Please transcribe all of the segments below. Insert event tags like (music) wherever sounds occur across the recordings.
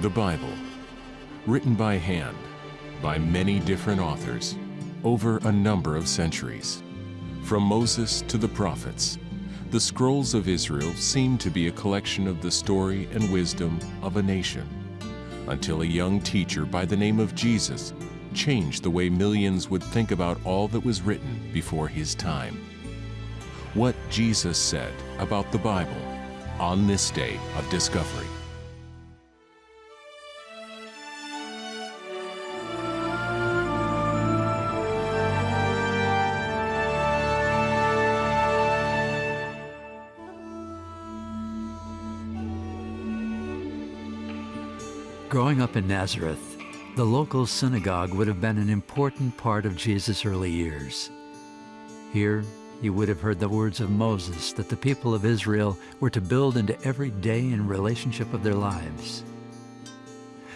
The Bible, written by hand by many different authors over a number of centuries. From Moses to the prophets, the scrolls of Israel seem to be a collection of the story and wisdom of a nation, until a young teacher by the name of Jesus changed the way millions would think about all that was written before his time. What Jesus said about the Bible on this day of discovery. Growing up in Nazareth, the local synagogue would have been an important part of Jesus' early years. Here, you would have heard the words of Moses that the people of Israel were to build into every day and relationship of their lives.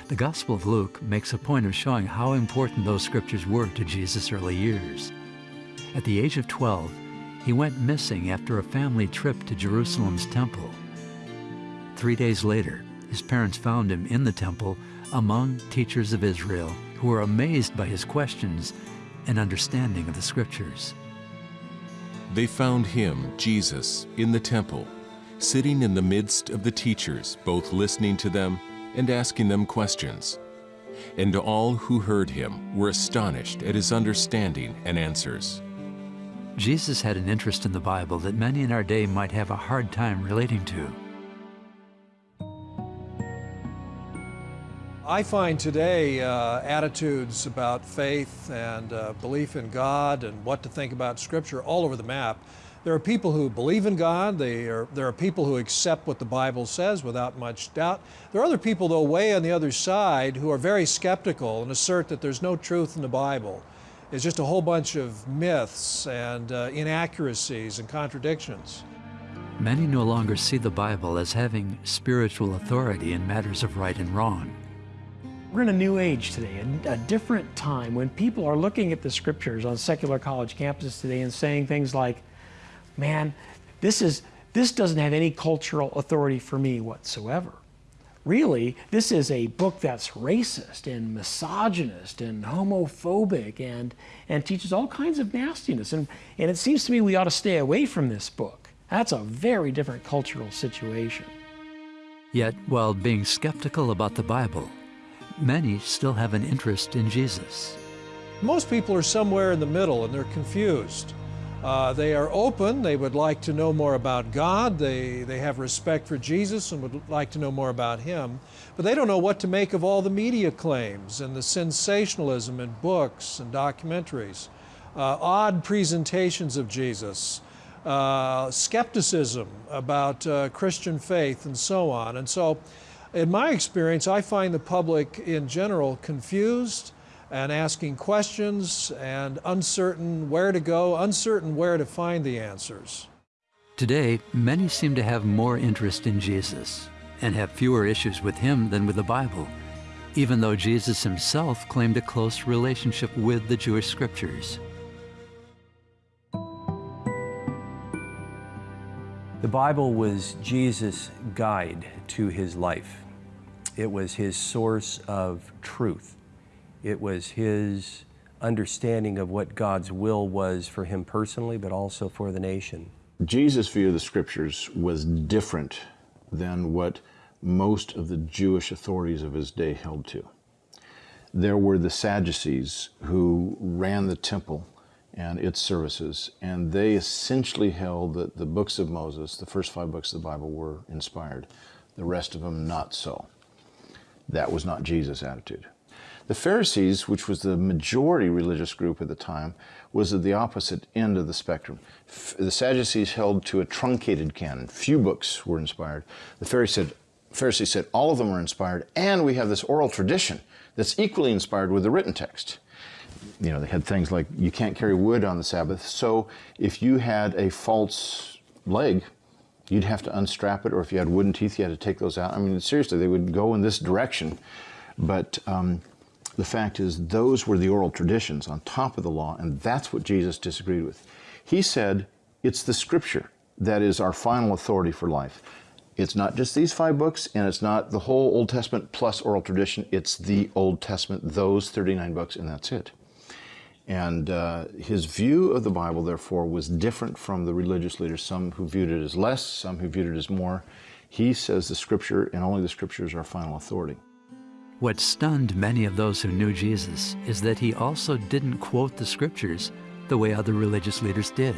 The Gospel of Luke makes a point of showing how important those scriptures were to Jesus' early years. At the age of 12, he went missing after a family trip to Jerusalem's temple. Three days later, his parents found him in the temple among teachers of Israel who were amazed by his questions and understanding of the scriptures. They found him, Jesus, in the temple, sitting in the midst of the teachers, both listening to them and asking them questions. And all who heard him were astonished at his understanding and answers. Jesus had an interest in the Bible that many in our day might have a hard time relating to. I find today uh, attitudes about faith and uh, belief in God and what to think about Scripture all over the map. There are people who believe in God. Are, there are people who accept what the Bible says without much doubt. There are other people, though, way on the other side who are very skeptical and assert that there's no truth in the Bible. It's just a whole bunch of myths and uh, inaccuracies and contradictions. Many no longer see the Bible as having spiritual authority in matters of right and wrong. We're in a new age today, a, a, different time when people are looking at the scriptures on secular college campuses today and saying things like, man, this, is, this doesn't have any cultural authority for me whatsoever. Really, this is a book that's racist and misogynist and homophobic and, and teaches all kinds of nastiness. And, and it seems to me we ought to stay away from this book. That's a very different cultural situation. Yet, while being skeptical about the Bible, many still have an interest in Jesus. Most people are somewhere in the middle and they're confused. Uh, they are open, they would like to know more about God, they, they have respect for Jesus and would like to know more about Him, but they don't know what to make of all the media claims and the sensationalism in books and documentaries, uh, odd presentations of Jesus, uh, skepticism about uh, Christian faith, and so on. And so in my experience, I find the public in general confused and asking questions and uncertain where to go, uncertain where to find the answers. Today, many seem to have more interest in Jesus and have fewer issues with him than with the Bible, even though Jesus himself claimed a close relationship with the Jewish scriptures. The Bible was Jesus' guide to his life. It was his source of truth. It was his understanding of what God's will was for him personally, but also for the nation. Jesus' view of the scriptures was different than what most of the Jewish authorities of his day held to. There were the Sadducees who ran the temple and its services, and they essentially held that the books of Moses, the first five books of the Bible, were inspired, the rest of them not so. That was not Jesus' attitude. The Pharisees, which was the majority religious group at the time, was at the opposite end of the spectrum. The Sadducees held to a truncated canon. Few books were inspired. The Pharisees said, Pharisees said all of them are inspired, and we have this oral tradition that's equally inspired with the written text. You know, they had things like you can't carry wood on the Sabbath, so if you had a false leg, you'd have to unstrap it, or if you had wooden teeth, you had to take those out. I mean, seriously, they would go in this direction. But um, the fact is, those were the oral traditions on top of the law, and that's what Jesus disagreed with. He said, it's the scripture that is our final authority for life. It's not just these five books, and it's not the whole Old Testament plus oral tradition. It's the Old Testament, those 39 books, and that's it. And uh, his view of the Bible, therefore, was different from the religious leaders, some who viewed it as less, some who viewed it as more. He says the Scripture and only the Scriptures are final authority. What stunned many of those who knew Jesus is that he also didn't quote the Scriptures the way other religious leaders did.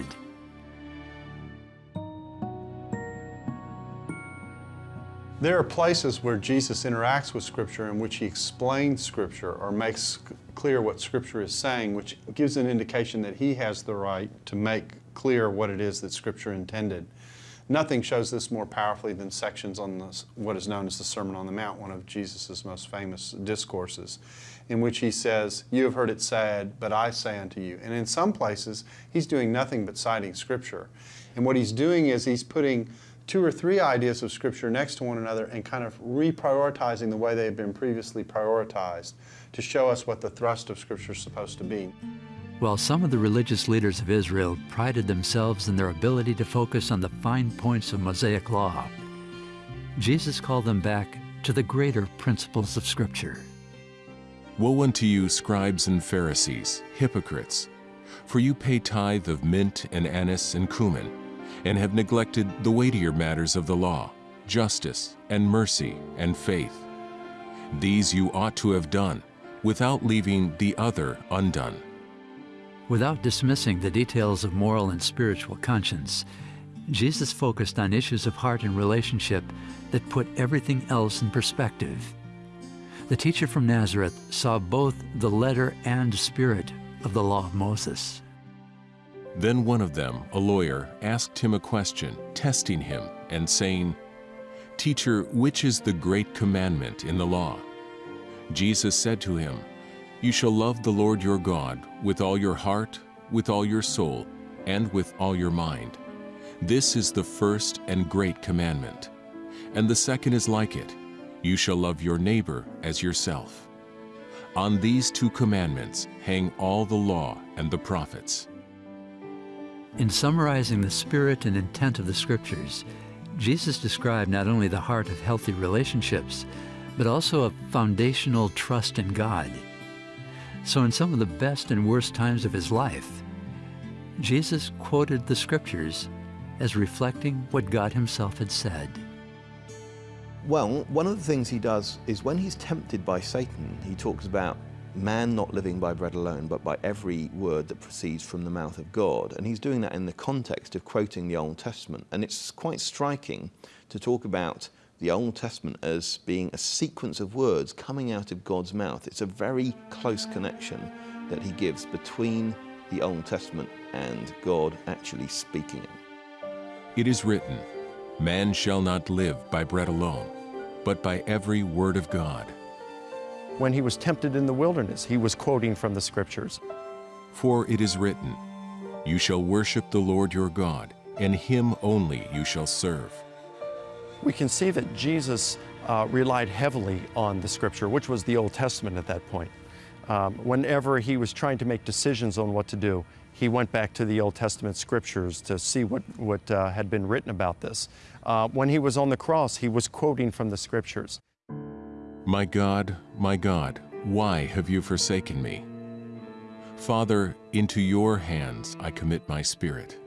There are places where Jesus interacts with Scripture in which he explains Scripture or makes clear what Scripture is saying, which gives an indication that he has the right to make clear what it is that Scripture intended. Nothing shows this more powerfully than sections on this, what is known as the Sermon on the Mount, one of Jesus' most famous discourses, in which he says, You have heard it said, but I say unto you. And in some places, he's doing nothing but citing Scripture. And what he's doing is he's putting two or three ideas of Scripture next to one another and kind of reprioritizing the way they have been previously prioritized to show us what the thrust of Scripture is supposed to be. While some of the religious leaders of Israel prided themselves in their ability to focus on the fine points of Mosaic law, Jesus called them back to the greater principles of Scripture. Woe unto you, scribes and Pharisees, hypocrites! For you pay tithe of mint and anise and cumin, and have neglected the weightier matters of the law, justice and mercy and faith. These you ought to have done, without leaving the other undone. Without dismissing the details of moral and spiritual conscience, Jesus focused on issues of heart and relationship that put everything else in perspective. The teacher from Nazareth saw both the letter and spirit of the law of Moses. Then one of them, a lawyer, asked him a question, testing him, and saying, Teacher, which is the great commandment in the law? Jesus said to him, You shall love the Lord your God with all your heart, with all your soul, and with all your mind. This is the first and great commandment. And the second is like it, You shall love your neighbor as yourself. On these two commandments hang all the law and the prophets. In summarizing the spirit and intent of the Scriptures, Jesus described not only the heart of healthy relationships, but also a foundational trust in God. So in some of the best and worst times of his life, Jesus quoted the Scriptures as reflecting what God himself had said. Well, one of the things he does is when he's tempted by Satan, he talks about man not living by bread alone, but by every word that proceeds from the mouth of God. And he's doing that in the context of quoting the Old Testament. And it's quite striking to talk about the Old Testament as being a sequence of words coming out of God's mouth. It's a very close connection that he gives between the Old Testament and God actually speaking it. It is written, Man shall not live by bread alone, but by every word of God. When he was tempted in the wilderness, he was quoting from the scriptures. For it is written, You shall worship the Lord your God, and him only you shall serve. We can see that Jesus uh, relied heavily on the scripture, which was the Old Testament at that point. Um, whenever he was trying to make decisions on what to do, he went back to the Old Testament scriptures to see what, what uh, had been written about this. Uh, when he was on the cross, he was quoting from the scriptures. My God, my God, why have you forsaken me? Father, into your hands I commit my spirit.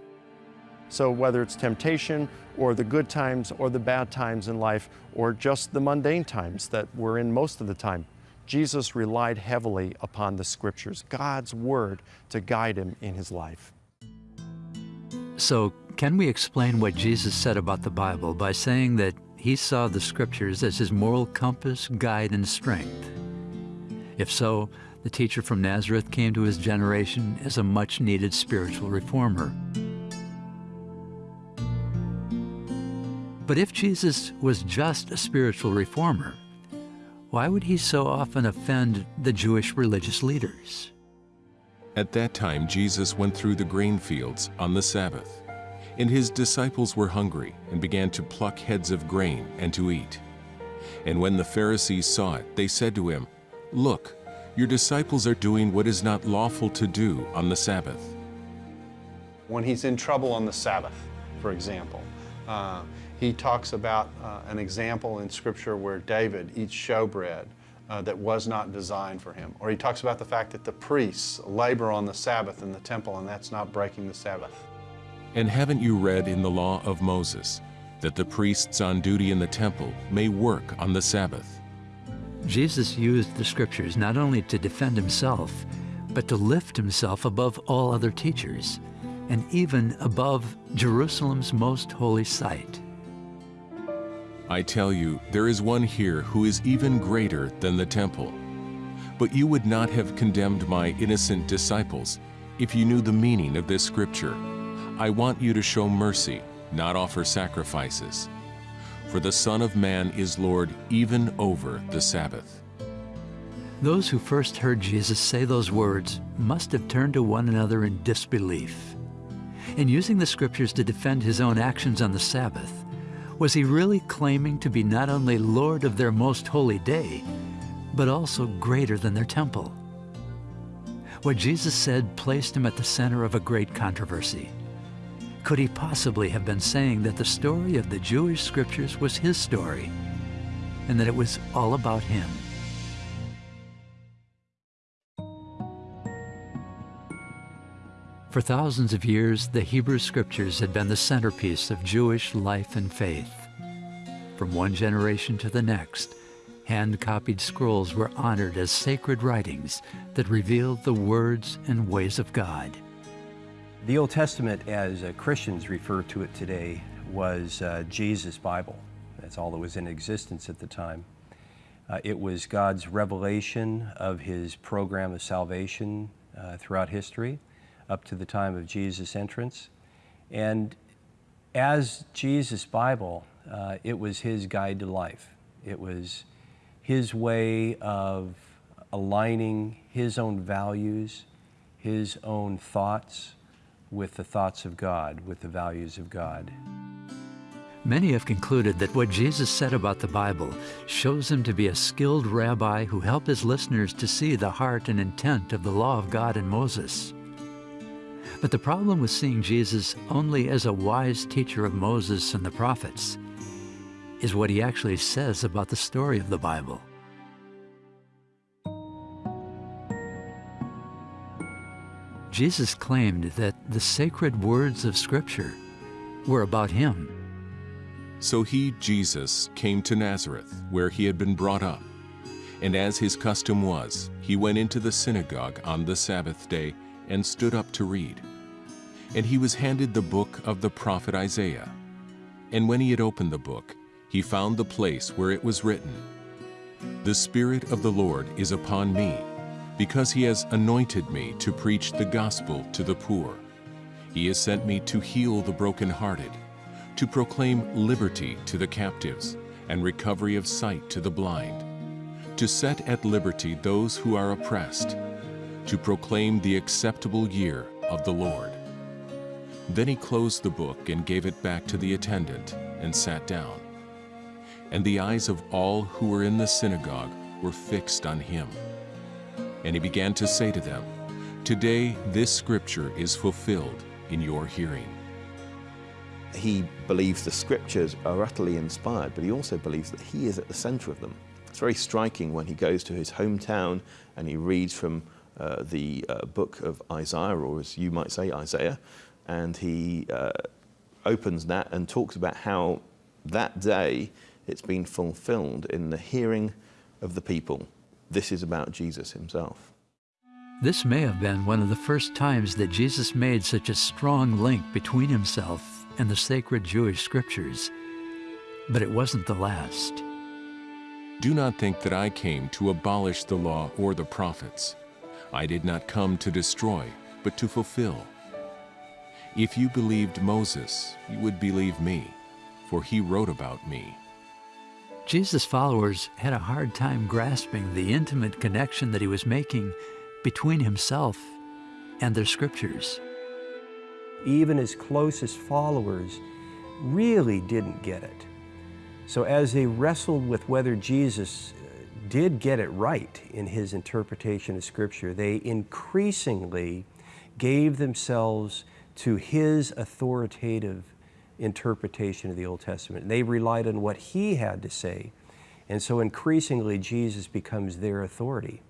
So whether it's temptation or the good times or the bad times in life or just the mundane times that we're in most of the time, Jesus relied heavily upon the scriptures, God's word to guide him in his life. So, can we explain what Jesus said about the Bible by saying that he saw the scriptures as his moral compass, guide, and strength? If so, the teacher from Nazareth came to his generation as a much needed spiritual reformer. But if Jesus was just a spiritual reformer, why would he so often offend the Jewish religious leaders? At that time, Jesus went through the grain fields on the Sabbath, and his disciples were hungry and began to pluck heads of grain and to eat. And when the Pharisees saw it, they said to him, Look, your disciples are doing what is not lawful to do on the Sabbath. When he's in trouble on the Sabbath, for example, Uh, he talks about uh, an example in Scripture where David eats showbread uh, that was not designed for him. Or he talks about the fact that the priests labor on the Sabbath in the temple and that's not breaking the Sabbath. And haven't you read in the law of Moses that the priests on duty in the temple may work on the Sabbath? Jesus used the scriptures not only to defend himself, but to lift himself above all other teachers, and even above Jerusalem's most holy site. I tell you, there is one here who is even greater than the temple. But you would not have condemned my innocent disciples if you knew the meaning of this scripture. I want you to show mercy, not offer sacrifices. For the Son of Man is Lord even over the Sabbath. Those who first heard Jesus say those words must have turned to one another in disbelief. In using the scriptures to defend his own actions on the Sabbath, was he really claiming to be not only Lord of their most holy day, but also greater than their temple? What Jesus said placed him at the center of a great controversy. Could he possibly have been saying that the story of the Jewish scriptures was his story, and that it was all about him? For thousands of years, the Hebrew Scriptures had been the centerpiece of Jewish life and faith. From one generation to the next, hand-copied scrolls were honored as sacred writings that revealed the words and ways of God. The Old Testament, as uh, Christians refer to it today, was uh, Jesus' Bible. That's all that was in existence at the time. Uh, it was God's revelation of His program of salvation uh, throughout history up to the time of Jesus' entrance. And as Jesus' Bible, uh, it was his guide to life. It was his way of aligning his own values, his own thoughts with the thoughts of God, with the values of God. Many have concluded that what Jesus said about the Bible shows him to be a skilled rabbi who helped his listeners to see the heart and intent of the law of God in Moses. But the problem with seeing Jesus only as a wise teacher of Moses and the prophets is what he actually says about the story of the Bible. Jesus claimed that the sacred words of Scripture were about him. So he, Jesus, came to Nazareth, where he had been brought up. And as his custom was, he went into the synagogue on the Sabbath day and stood up to read. And he was handed the book of the prophet Isaiah. And when he had opened the book, he found the place where it was written, The Spirit of the Lord is upon me, because he has anointed me to preach the gospel to the poor. He has sent me to heal the brokenhearted, to proclaim liberty to the captives, and recovery of sight to the blind, to set at liberty those who are oppressed, to proclaim the acceptable year of the Lord. Then he closed the book and gave it back to the attendant and sat down. And the eyes of all who were in the synagogue were fixed on him. And he began to say to them, Today this scripture is fulfilled in your hearing. He believes the scriptures are utterly inspired, but he also believes that he is at the center of them. It's very striking when he goes to his hometown and he reads from uh, the uh, book of Isaiah, or as you might say, Isaiah, and he uh, opens that and talks about how that day it's been fulfilled in the hearing of the people. This is about Jesus himself. This may have been one of the first times that Jesus made such a strong link between himself and the sacred Jewish scriptures, but it wasn't the last. Do not think that I came to abolish the law or the prophets. I did not come to destroy, but to fulfill. If you believed Moses, you would believe me, for he wrote about me. Jesus' followers had a hard time grasping the intimate connection that he was making between himself and their scriptures. Even his closest followers really didn't get it. So as they wrestled with whether Jesus uh, did get it right in his interpretation of Scripture, they increasingly gave themselves to his authoritative interpretation of the Old Testament. They relied on what he had to say. And so increasingly, Jesus becomes their authority.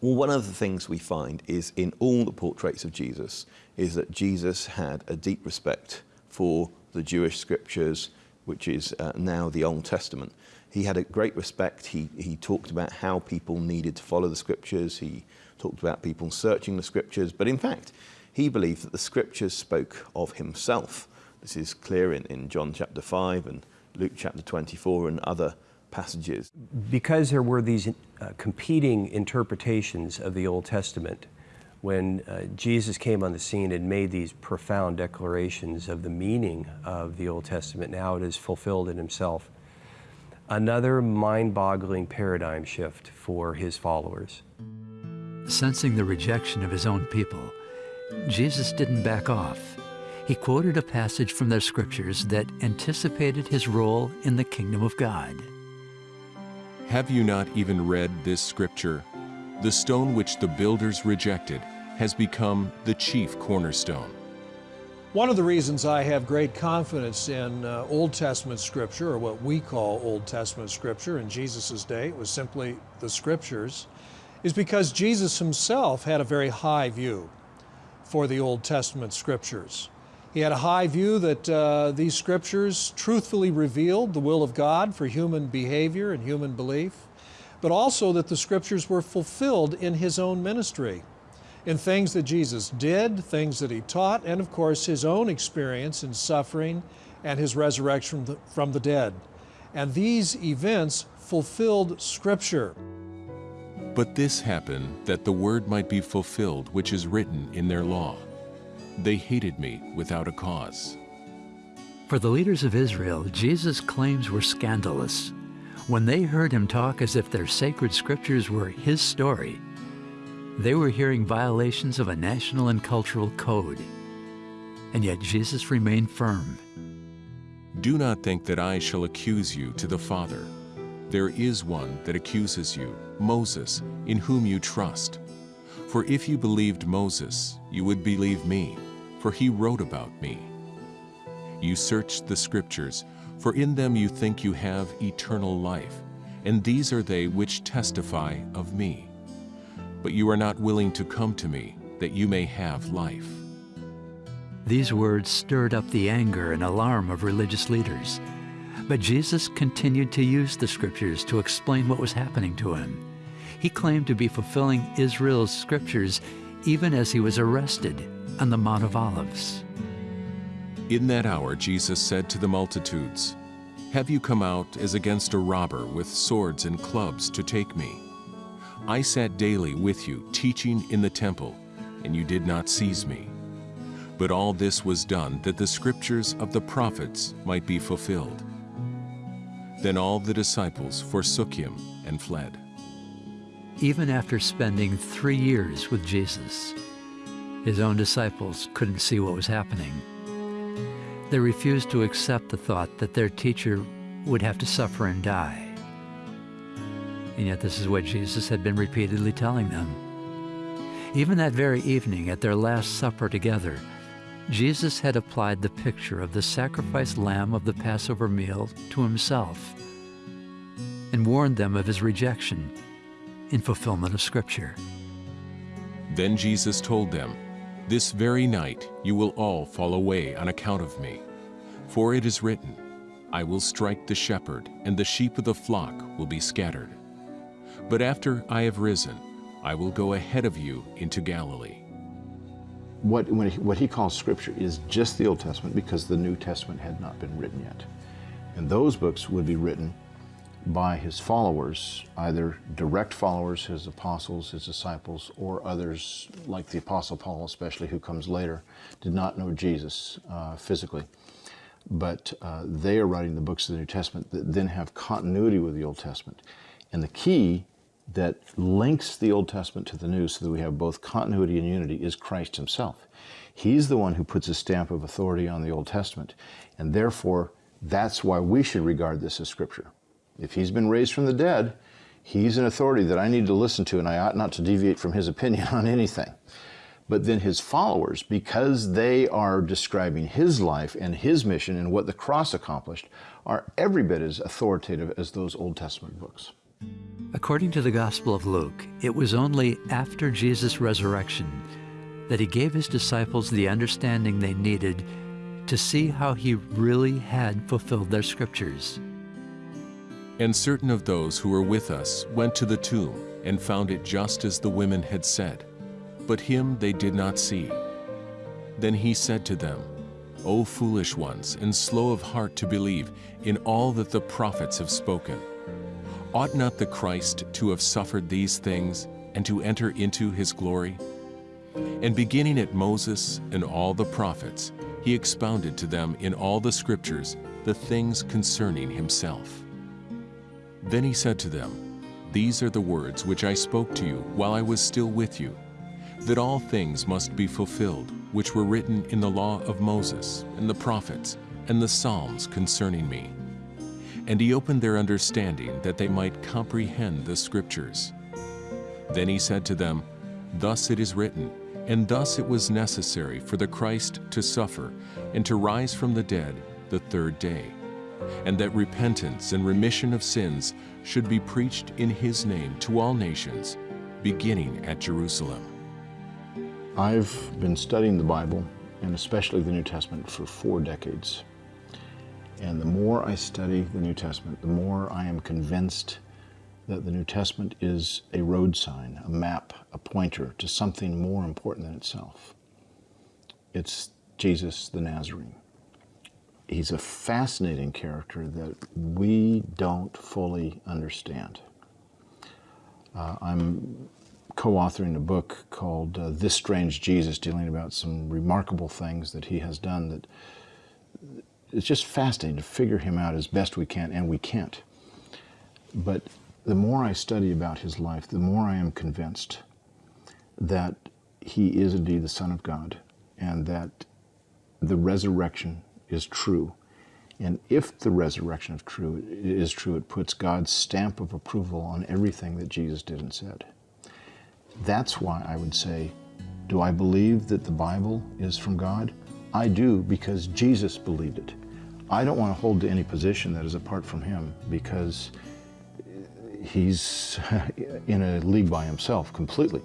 Well, one of the things we find is in all the portraits of Jesus is that Jesus had a deep respect for the Jewish scriptures, which is uh, now the Old Testament. He had a great respect. He, he talked about how people needed to follow the scriptures. He talked about people searching the scriptures. But in fact, he believed that the scriptures spoke of himself. This is clear in, in John chapter 5 and Luke chapter 24 and other passages. Because there were these uh, competing interpretations of the Old Testament, when uh, Jesus came on the scene and made these profound declarations of the meaning of the Old Testament, now it is fulfilled in himself. Another mind boggling paradigm shift for his followers. Sensing the rejection of his own people, Jesus didn't back off. He quoted a passage from the scriptures that anticipated his role in the kingdom of God. Have you not even read this scripture? The stone which the builders rejected has become the chief cornerstone. One of the reasons I have great confidence in uh, Old Testament Scripture, or what we call Old Testament Scripture in Jesus' day, it was simply the Scriptures, is because Jesus himself had a very high view for the Old Testament Scriptures. He had a high view that uh, these Scriptures truthfully revealed the will of God for human behavior and human belief, but also that the Scriptures were fulfilled in His own ministry in things that Jesus did, things that he taught, and of course his own experience in suffering and his resurrection from the, from the dead. And these events fulfilled Scripture. But this happened that the word might be fulfilled which is written in their law. They hated me without a cause. For the leaders of Israel, Jesus' claims were scandalous. When they heard him talk as if their sacred scriptures were his story, they were hearing violations of a national and cultural code. And yet Jesus remained firm. Do not think that I shall accuse you to the Father. There is one that accuses you, Moses, in whom you trust. For if you believed Moses, you would believe me, for he wrote about me. You searched the Scriptures, for in them you think you have eternal life, and these are they which testify of me but you are not willing to come to me that you may have life. These words stirred up the anger and alarm of religious leaders. But Jesus continued to use the scriptures to explain what was happening to him. He claimed to be fulfilling Israel's scriptures even as he was arrested on the Mount of Olives. In that hour Jesus said to the multitudes, Have you come out as against a robber with swords and clubs to take me? I sat daily with you, teaching in the temple, and you did not seize me. But all this was done that the scriptures of the prophets might be fulfilled. Then all the disciples forsook him and fled. Even after spending three years with Jesus, his own disciples couldn't see what was happening. They refused to accept the thought that their teacher would have to suffer and die. And yet this is what Jesus had been repeatedly telling them. Even that very evening at their Last Supper together, Jesus had applied the picture of the sacrificed lamb of the Passover meal to himself and warned them of his rejection in fulfillment of Scripture. Then Jesus told them, This very night you will all fall away on account of me. For it is written, I will strike the shepherd, and the sheep of the flock will be scattered. But after I have risen, I will go ahead of you into Galilee. What, he, what he calls Scripture is just the Old Testament because the New Testament had not been written yet. And those books would be written by his followers, either direct followers, his apostles, his disciples, or others like the Apostle Paul, especially, who comes later, did not know Jesus uh, physically. But uh, they are writing the books of the New Testament that then have continuity with the Old Testament. And the key that links the Old Testament to the New so that we have both continuity and unity is Christ himself. He's the one who puts a stamp of authority on the Old Testament, and therefore that's why we should regard this as Scripture. If he's been raised from the dead, he's an authority that I need to listen to, and I ought not to deviate from his opinion (laughs) on anything. But then his followers, because they are describing his life and his mission and what the cross accomplished, are every bit as authoritative as those Old Testament books. According to the Gospel of Luke, it was only after Jesus' resurrection that he gave his disciples the understanding they needed to see how he really had fulfilled their scriptures. And certain of those who were with us went to the tomb and found it just as the women had said, but him they did not see. Then he said to them, O foolish ones, and slow of heart to believe in all that the prophets have spoken. Ought not the Christ to have suffered these things and to enter into his glory? And beginning at Moses and all the prophets, he expounded to them in all the scriptures the things concerning himself. Then he said to them, These are the words which I spoke to you while I was still with you, that all things must be fulfilled which were written in the law of Moses and the prophets and the Psalms concerning me. And he opened their understanding that they might comprehend the scriptures. Then he said to them, Thus it is written, and thus it was necessary for the Christ to suffer and to rise from the dead the third day, and that repentance and remission of sins should be preached in his name to all nations, beginning at Jerusalem. I've been studying the Bible, and especially the New Testament, for four decades. And the more I study the New Testament, the more I am convinced that the New Testament is a road sign, a map, a pointer to something more important than itself. It's Jesus the Nazarene. He's a fascinating character that we don't fully understand. Uh, I'm co-authoring a book called uh, This Strange Jesus, dealing about some remarkable things that he has done that it's just fascinating to figure him out as best we can, and we can't. But the more I study about his life, the more I am convinced that he is indeed the Son of God and that the resurrection is true. And if the resurrection of true is true, it puts God's stamp of approval on everything that Jesus did and said. That's why I would say, do I believe that the Bible is from God? I do because Jesus believed it. I don't want to hold to any position that is apart from him because he's (laughs) in a league by himself completely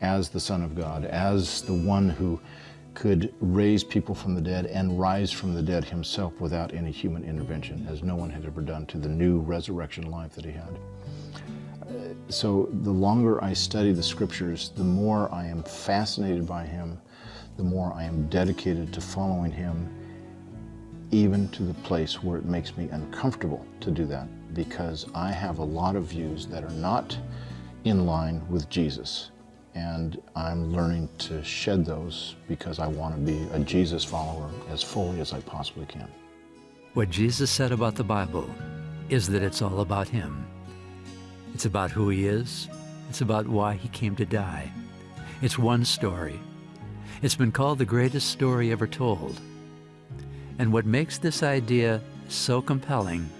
as the Son of God, as the one who could raise people from the dead and rise from the dead himself without any human intervention, as no one had ever done to the new resurrection life that he had. Uh, so the longer I study the scriptures, the more I am fascinated by him, the more I am dedicated to following him, even to the place where it makes me uncomfortable to do that because I have a lot of views that are not in line with Jesus. And I'm learning to shed those because I want to be a Jesus follower as fully as I possibly can. What Jesus said about the Bible is that it's all about him. It's about who he is. It's about why he came to die. It's one story. It's been called the greatest story ever told. And what makes this idea so compelling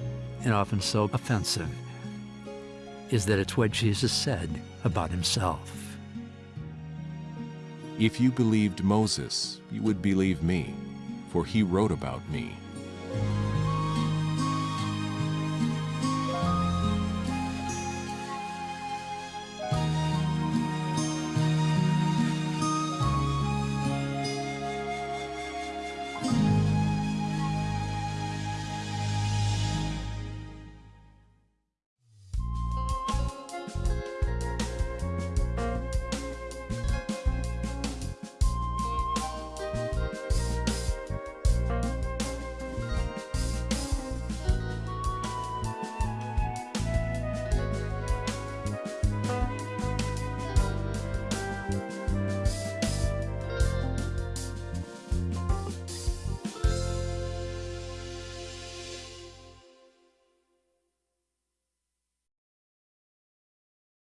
and often so offensive is that it's what Jesus said about himself. If you believed Moses, you would believe me, for he wrote about me.